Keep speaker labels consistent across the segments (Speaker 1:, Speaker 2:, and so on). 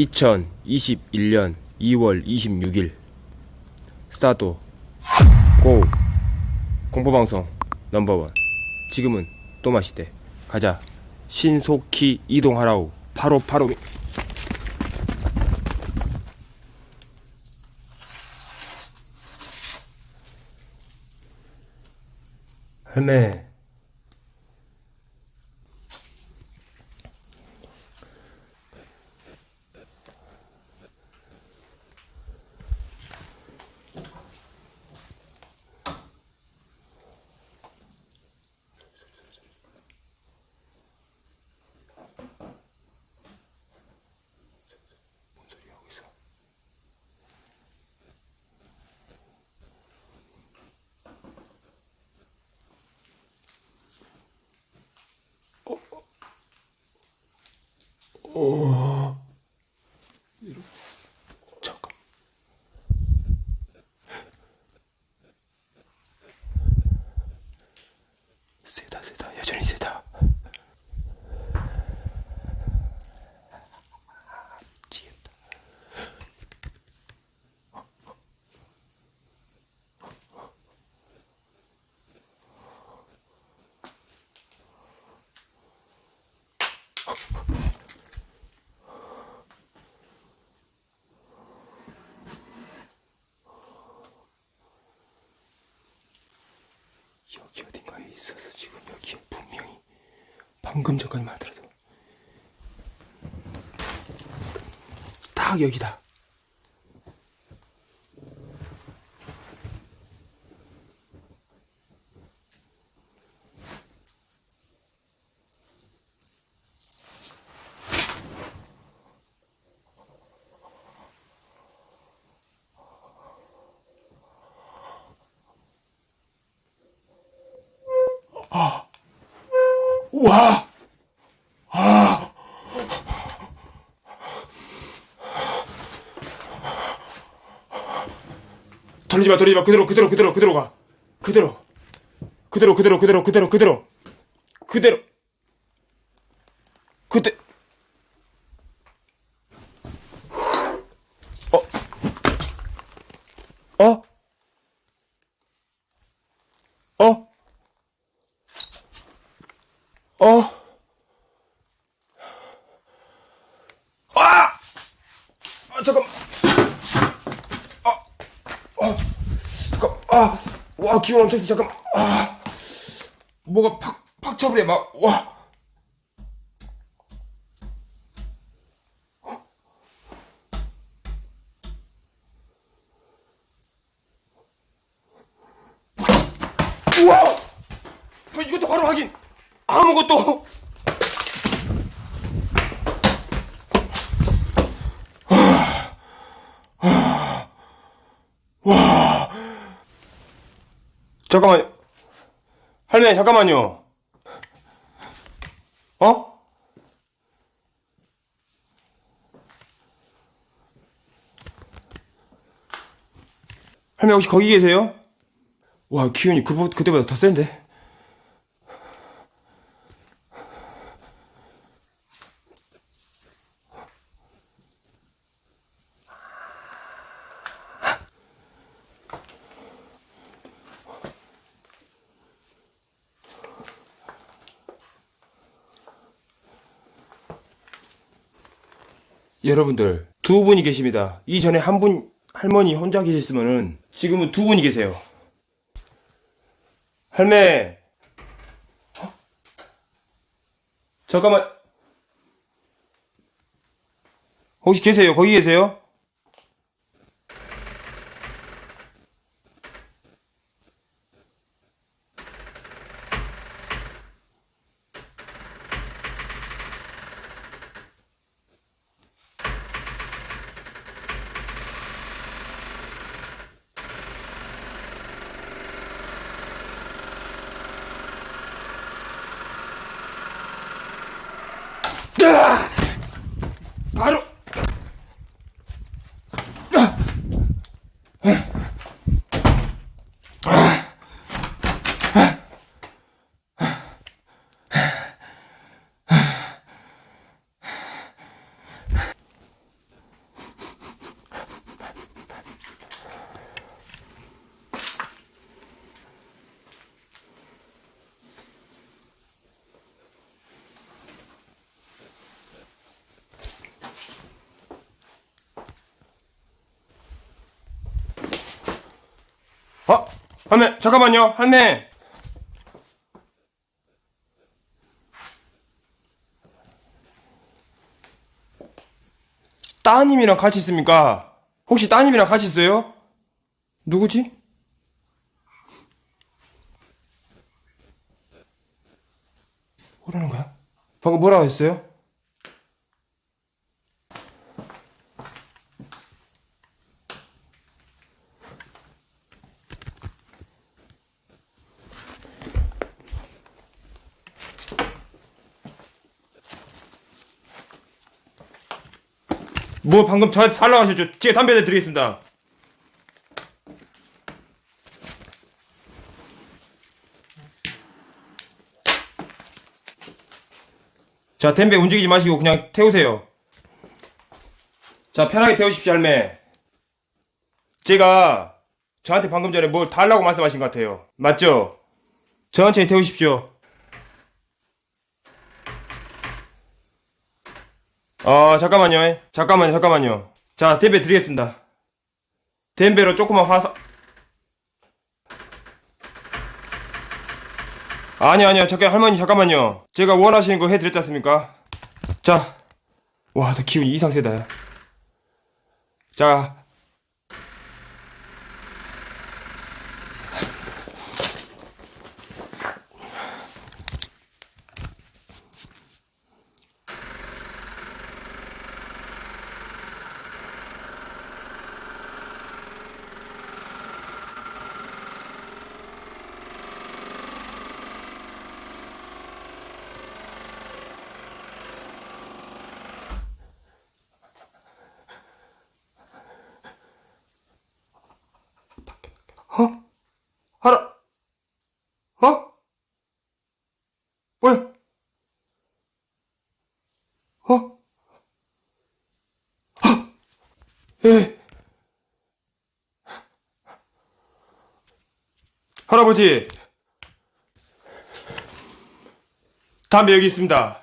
Speaker 1: 2021년 2월 26일. 스타트. 고. 공포방송 넘버원. 지금은 또 마시대. 가자. 신속히 이동하라우 바로 바로 미- 할매 잠깐. 세다 세다 여전히 세다. 미치겠다. 여기 어딘가에 있어서 지금 여기에 분명히 방금 전까지만 하더라도 딱 여기다. 와! 돌리지 마, 돌리지 마. 그대로, 그대로, 그대로, 그대로 가. 그대로. 그대로, 그대로, 그대로, 그대로, 그대로. 그대로. 그대. 어? 어? 어? 어? 아! 아, 잠깐. 아, 아, 잠깐. 아, 와, 기운 엄청 세. 잠깐. 아, 뭐가 팍, 팍 쳐버려. 막, 와. 우와! 아, 이것도 바로 확인! 아무것도! 와. 잠깐만요. 할머니, 잠깐만요. 어? 할머니 혹시 거기 계세요? 와, 기운이 그, 그때보다 더 센데? 여러분들 두 분이 계십니다. 이전에 한 분 할머니 혼자 계셨으면은 지금은 두 분이 계세요. 할매. 어? 잠깐만. 혹시 계세요? 거기 계세요? 아! 어? 할매, 잠깐만요, 할매! 따님이랑 같이 있습니까? 혹시 따님이랑 같이 있어요? 누구지? 뭐라는 거야? 방금 뭐라고 했어요? 뭐 방금 저한테 달라고 하셨죠? 제가 담배 드리겠습니다. 자, 담배 움직이지 마시고 그냥 태우세요. 자, 편하게 태우십시오, 할매. 제가 저한테 방금 전에 뭘 달라고 말씀하신 것 같아요. 맞죠? 천천히 태우십시오. 어, 잠깐만요. 잠깐만요, 잠깐만요. 자, 담배 드리겠습니다. 담배로 조그만 화사. 아니, 아니요. 잠깐, 할머니, 잠깐만요. 제가 원하시는 거 해드렸지 않습니까? 자. 와, 나 기운이 이상 세다. 야. 자. 하라. 어? 뭐야? 어? 어? 예. 할아버지. 담배 여기 있습니다.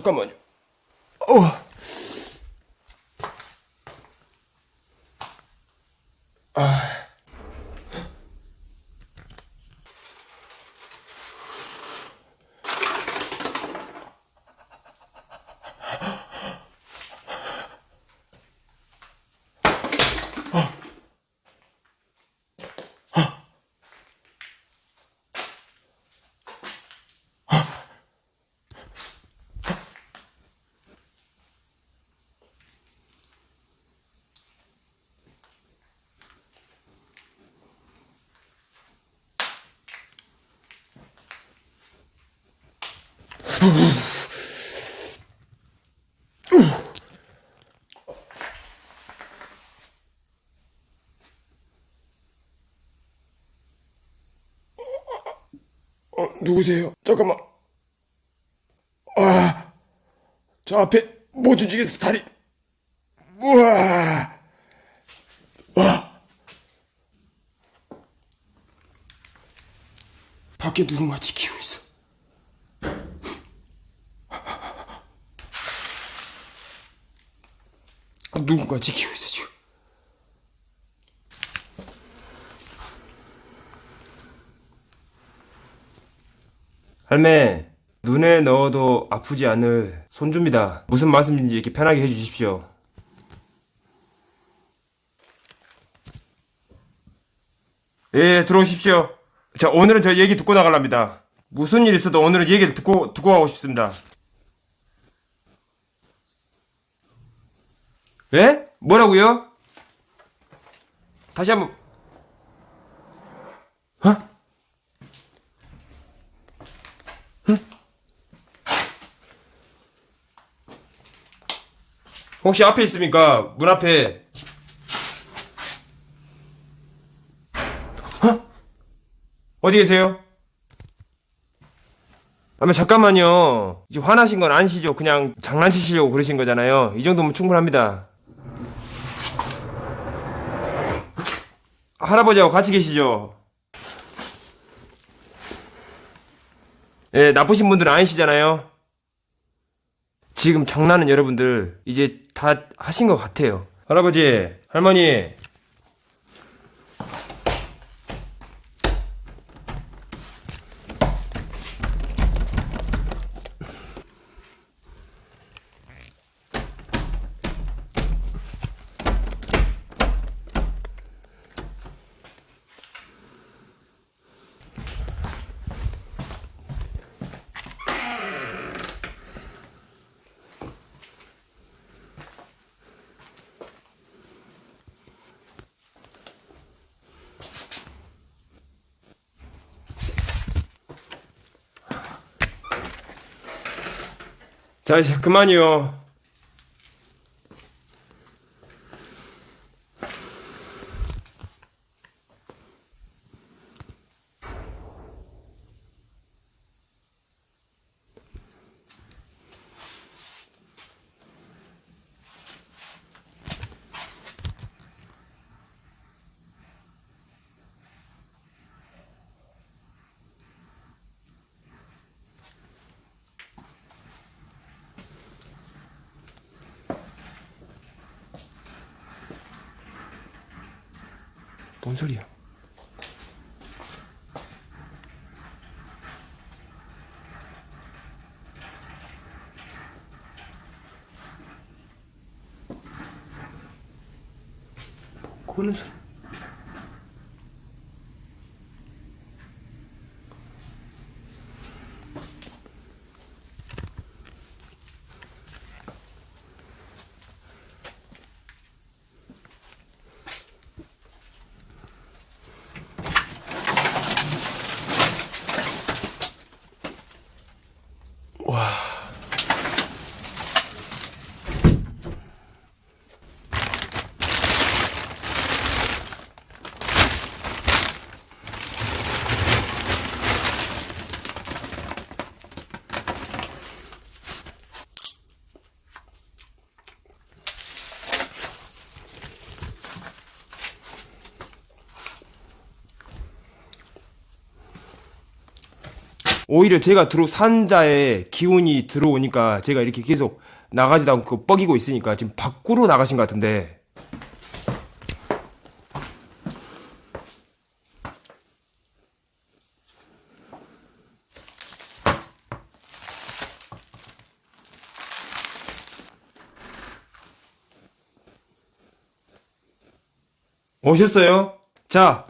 Speaker 1: 잠깐만요. 어. 어, 누구세요? 잠깐만. 아, 저 앞에 못 움직였어, 다리. 우와. 와. 밖에 누군가 지키고 있어. 누군가 지키고 있어, 지금. 할매, 눈에 넣어도 아프지 않을 손주입니다. 무슨 말씀인지 이렇게 편하게 해주십시오. 예, 들어오십시오. 자, 오늘은 저 얘기 듣고 나갈랍니다. 무슨 일 있어도 오늘은 얘기를 듣고, 듣고 가고 싶습니다. 예? 뭐라고요? 다시 한 번. 어? 응? 혹시 앞에 있습니까? 문 앞에. 어? 어디 계세요? 아마 잠깐만요. 화나신 건 아니시죠? 그냥 장난치시려고 그러신 거잖아요. 이 정도면 충분합니다. 할아버지하고 같이 계시죠? 예, 나쁘신 분들은 아니시잖아요. 지금 장난은 여러분들 이제 다 하신 것 같아요. 할아버지, 할머니. 자, 그만이요. 뭔 소리야? 고는 소리. 오히려 제가 들어 산자에 기운이 들어오니까 제가 이렇게 계속 나가지도 않고 뻐기고 있으니까 지금 밖으로 나가신 것 같은데 오셨어요? 자,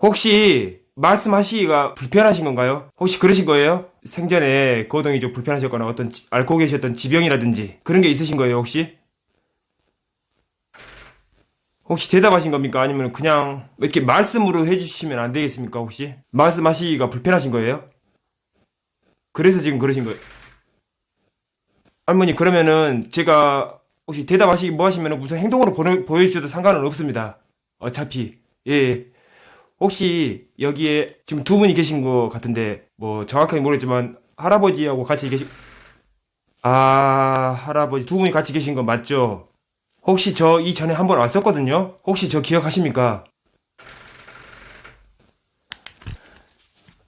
Speaker 1: 혹시 말씀하시기가 불편하신 건가요? 혹시 그러신 거예요? 생전에 거동이 좀 불편하셨거나 어떤 지- 앓고 계셨던 지병이라든지 그런 게 있으신 거예요 혹시? 혹시 대답하신 겁니까? 아니면 그냥 이렇게 말씀으로 해주시면 안 되겠습니까 혹시? 말씀하시기가 불편하신 거예요? 그래서 지금 그러신 거예요? 할머니 그러면은 제가 혹시 대답하시기 뭐 하시면 무슨 행동으로 보내, 보여주셔도 상관은 없습니다 어차피 예, 예. 혹시 여기에 지금 두 분이 계신 것 같은데 뭐 정확하게 모르겠지만 할아버지하고 같이 계시 아 할아버지 두 분이 같이 계신 거 맞죠? 혹시 저 이전에 한 번 왔었거든요? 혹시 저 기억하십니까?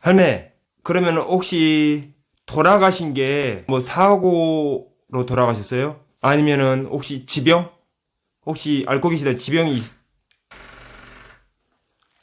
Speaker 1: 할매 그러면 혹시 돌아가신 게 뭐 사고로 돌아가셨어요? 아니면은 혹시 지병? 혹시 앓고 계시던 지병이 있...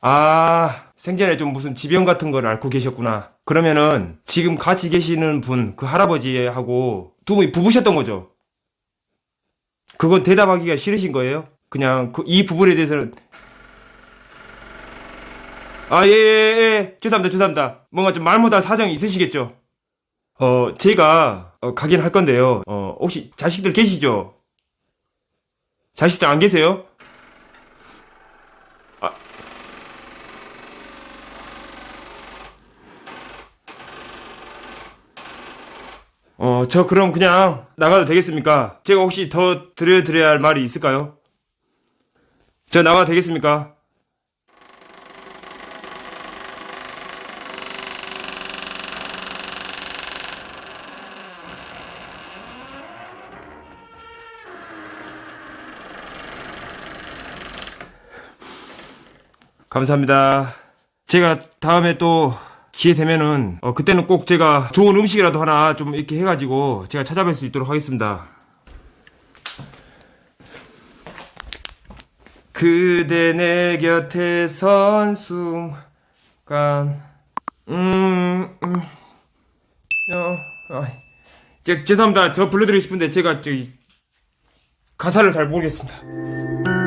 Speaker 1: 아, 생전에 좀 무슨 지병 같은 걸 앓고 계셨구나. 그러면은 지금 같이 계시는 분, 그 할아버지하고 두 분이 부부셨던 거죠? 그건 대답하기가 싫으신 거예요? 그냥 그 이 부분에 대해서는 아, 예, 예, 예. 죄송합니다, 죄송합니다. 뭔가 좀 말 못할 사정이 있으시겠죠? 어, 제가, 어, 가긴 할 건데요. 어, 혹시 자식들 계시죠? 자식들 안 계세요? 어, 저 그럼 그냥 나가도 되겠습니까? 제가 혹시 더 드려드려야 할 말이 있을까요? 저 나가도 되겠습니까? 감사합니다. 제가 다음에 또 기회 되면은 어, 그때는 꼭 제가 좋은 음식이라도 하나 좀 이렇게 해가지고 제가 찾아뵐 수 있도록 하겠습니다. 그대 내 곁에 선 순간 음, 음 어, 아, 제, 죄송합니다. 더 불러드리고 싶은데 제가 저기 가사를 잘 모르겠습니다.